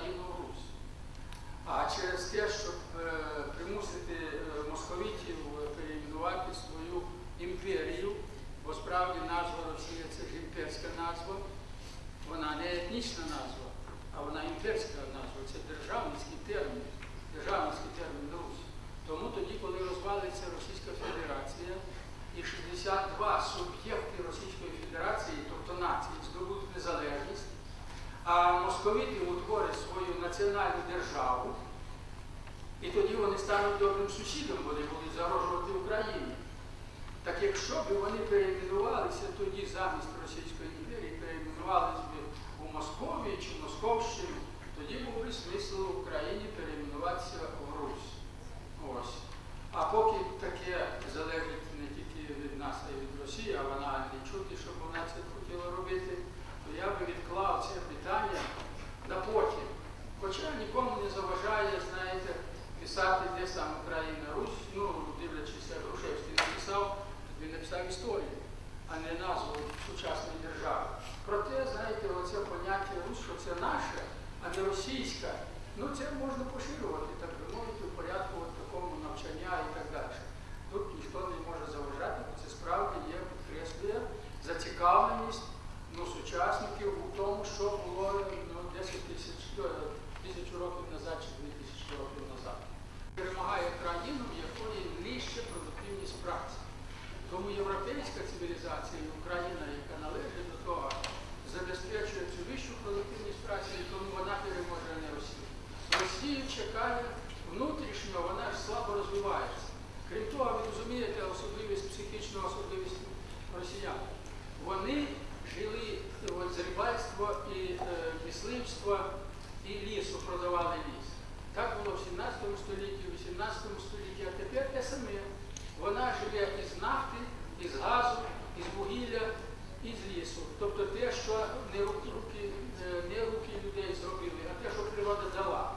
країну Русь. А через те, щоб е, примусити е, московітів е, перейменувати свою імперію, бо справді назва Росія це ж імперська назва, вона не етнічна назва, а вона імперська назва, це державницький термін. Національну державу, і тоді вони стануть добрим сусідом, вони будуть загрожувати Україні. Так якщо б вони перейменувалися тоді замість Російської імперії, перейменувалися б у Московії чи Московщину, тоді був би смисл в Україні перейменуватися в Русь. Ось. А поки таке залежить не тільки від нас, а й від Росії, а вона не чути, щоб вона це хотіла робити, то я би відклав це питання на потім. Хоча нікому не заважає, знаєте, писати, де саме Україна Русь, ну, дивлячись, як Грушевський написав, він написав історію, а не назву сучасної держави. Проте, знаєте, оце поняття Русь, що це наше, а не російська, ну це можна так би мовити, у порядку от такому навчання і так далі. Тут ніхто не може заважати, бо це справді є, підкреслює зацікавленість ну, сучасників у тому, що було ну, 10 тисяч е, тисячу років назад чи 2 тисячі років назад. Перемагає країну, в якої нижча продуктивність праці. Тому європейська цивілізація і Україна, яка належить до того, забезпечує цю вищу продуктивність праці, і тому вона переможе не Росію. Росію чекає внутрішньо, вона ж слабо розвивається. Крім того, ви розумієте особливість, психічну особливість росіян. Вони жили от, з рибальства і е, мисливства і лісу продавали ліс. Так було в 17 столітті, в 18 столітті, а тепер те саме. Вона живе із нафти, із газу, із вугілля, із лісу. Тобто те, що не руки, руки, е, не руки людей зробили, а те, що природа дала.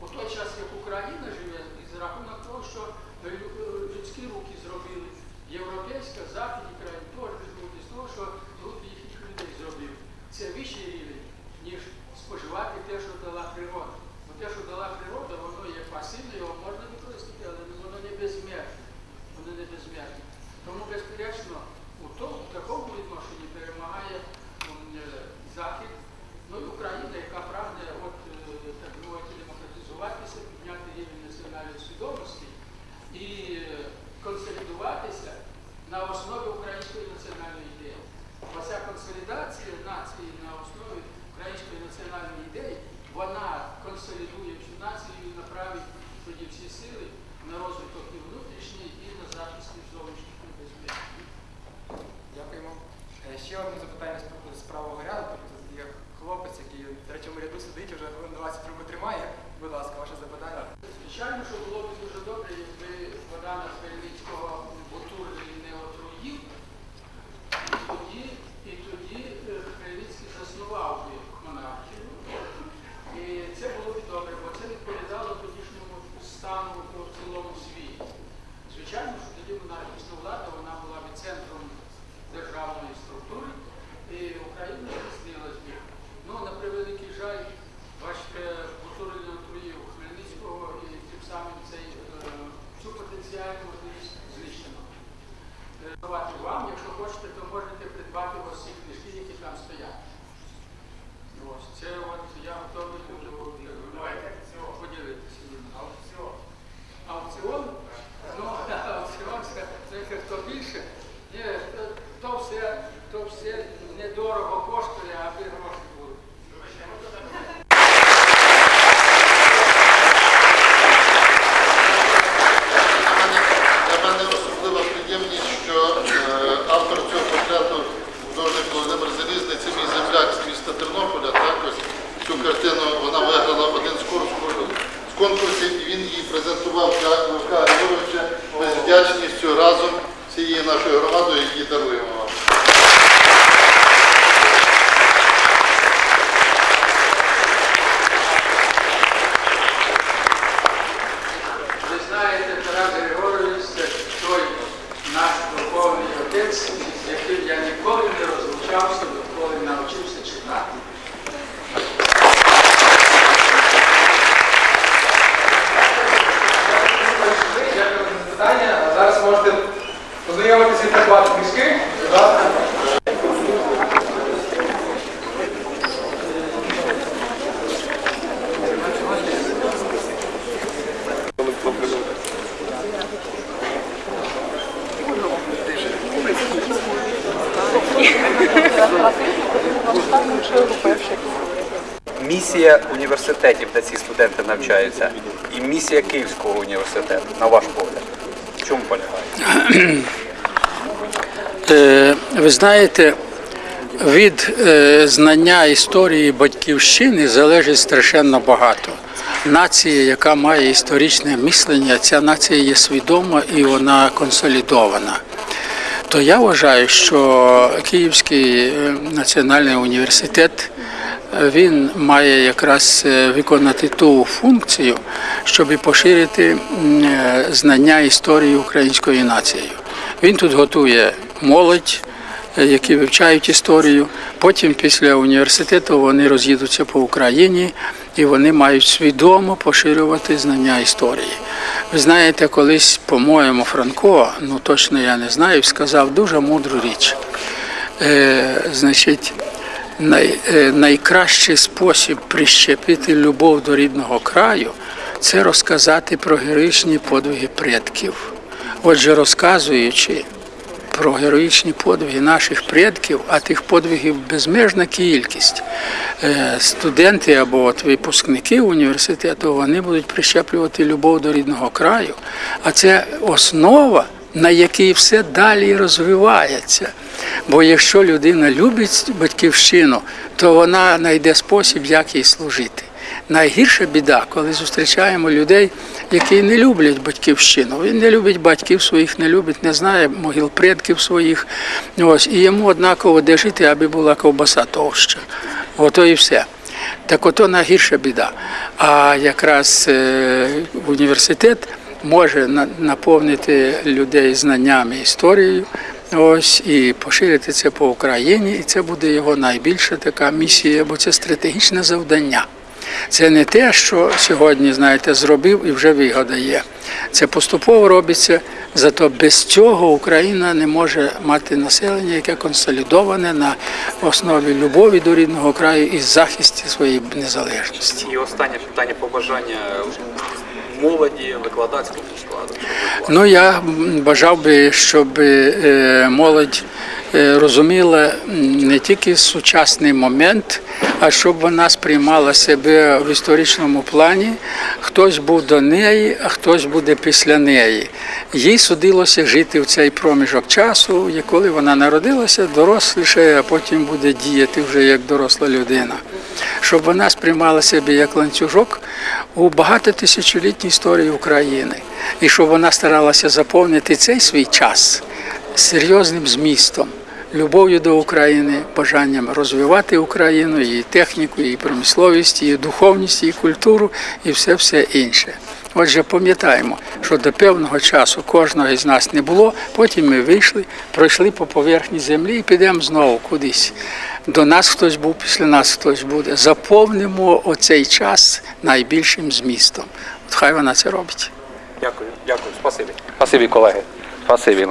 У той час, як Україна живе, із рахунок того, що е, лю- е, людські руки зробили, європейська, західні країни теж живуть з того, що руки їхніх людей зробили. Це вищий рівень, ніж споживати те, що дала природа. Бо те, що дала природа, воно є пасивне, його можна використати, але воно не безмежне. Не. Тому, безперечно, у, в такому відношенні перемагає е, Захід, ну і Україна, яка прагне от, е, так мовити, демократизуватися, підняти рівень національної свідомості і е, консолідуватися на основі української національної ідеї. Оця консолідація нації на основі української національної ідеї, вона консолідує цю націю і направить тоді всі сили на розвиток і внутрішній, і на захист від зовнішніх небезпек. Дякуємо. Е, Ще одне запитання з- правого ряду. Тут є хлопець, який в третьому ряду сидить, вже хвилин 20 руку тримає. Будь ласка, ваше запитання. Звичайно, що було б дуже добре, якби вода на Бутурлі не отруїв, і тоді, і тоді е, Хмельницький заснував би монархію. І це було б добре, бо це відповідало тодішньому стану у цілому світі. Звичайно, що тоді монархічна влада вона була б центром державної структури, і Україна здійснилась би. Ну, на превеликий жаль, бачите, Бутурлін отруїв Хмельницького і тим самим цей, е, цю потенціальну можливість знищено. Е, Давати вам, якщо хочете, то можете придбати ось ці книжки, які там стоять. Ось, це от я готовий дуже поділитися. Аукціон. Аукціон? Ну, аукціон це, це хто більше. Ні, то, то все, то все недорого коштує, аби гроші були. Для мене особлива приємність, що е, автор цього портрету, художник Володимир Залізний, це мій земляк з міста Тернополя. Також цю картину вона виграла один з курсів- з конкурсів, і він її презентував для Левка Григоровича. Ми з вдячністю разом цією нашою громадою її даруємо вам. Ви знаєте, Тарас Григорович, це той наш духовний отець, з яким я ніколи не розлучався, місія університетів, де ці студенти навчаються, і місія Київського університету, на ваш погляд? В чому полягає? Е, Ви знаєте, від е, знання історії батьківщини залежить страшенно багато. Нація, яка має історичне мислення, ця нація є свідома і вона консолідована. То я вважаю, що Київський е, національний університет він має якраз е, виконати ту функцію, щоб поширити е, знання історії української нації. Він тут готує молодь, е, які вивчають історію. Потім, після університету, вони роз'їдуться по Україні і вони мають свідомо поширювати знання історії. Ви знаєте, колись, по-моєму, Франко, ну точно я не знаю, сказав дуже мудру річ. Е, значить, най, е, найкращий спосіб прищепити любов до рідного краю це розказати про героїчні подвиги предків. Отже, розказуючи про героїчні подвиги наших предків, а тих подвигів безмежна кількість. Е, Студенти або от випускники університету вони будуть прищеплювати любов до рідного краю, а це основа, на якій все далі розвивається. Бо якщо людина любить батьківщину, то вона знайде спосіб, як їй служити. Найгірша біда, коли зустрічаємо людей, які не люблять батьківщину. Він не любить батьків своїх, не любить, не знає могил предків своїх. Ось, і йому однаково де жити, аби була ковбаса товща. Ото і все. Так ото найгірша біда. А якраз е, університет може наповнити людей знаннями історією. Ось і поширити це по Україні, і це буде його найбільша така місія, бо це стратегічне завдання. Це не те, що сьогодні, знаєте, зробив і вже вигода є. Це поступово робиться, зато без цього Україна не може мати населення, яке консолідоване на основі любові до рідного краю і захисті своєї незалежності. І останнє питання побажання молоді, викладацькому складу. Ну я бажав би, щоб е, молодь е, розуміла не тільки сучасний момент, а щоб вона сприймала себе в історичному плані. Хтось був до неї, а хтось буде після неї. Їй судилося жити в цей проміжок часу, і коли вона народилася, доросліше, а потім буде діяти вже як доросла людина. Щоб вона сприймала себе як ланцюжок у багатотисячолітній історії України, і щоб вона старалася заповнити цей свій час серйозним змістом, любов'ю до України, бажанням розвивати Україну, її техніку, її промисловість, її духовність, її культуру і все все інше. Отже, пам'ятаємо, що до певного часу кожного із нас не було. Потім ми вийшли, пройшли по поверхні землі і підемо знову кудись. До нас хтось був, після нас хтось буде. Заповнимо оцей час найбільшим змістом. От хай вона це робить. Дякую, дякую, спасибі. Спасибі, колеги. Спасибі.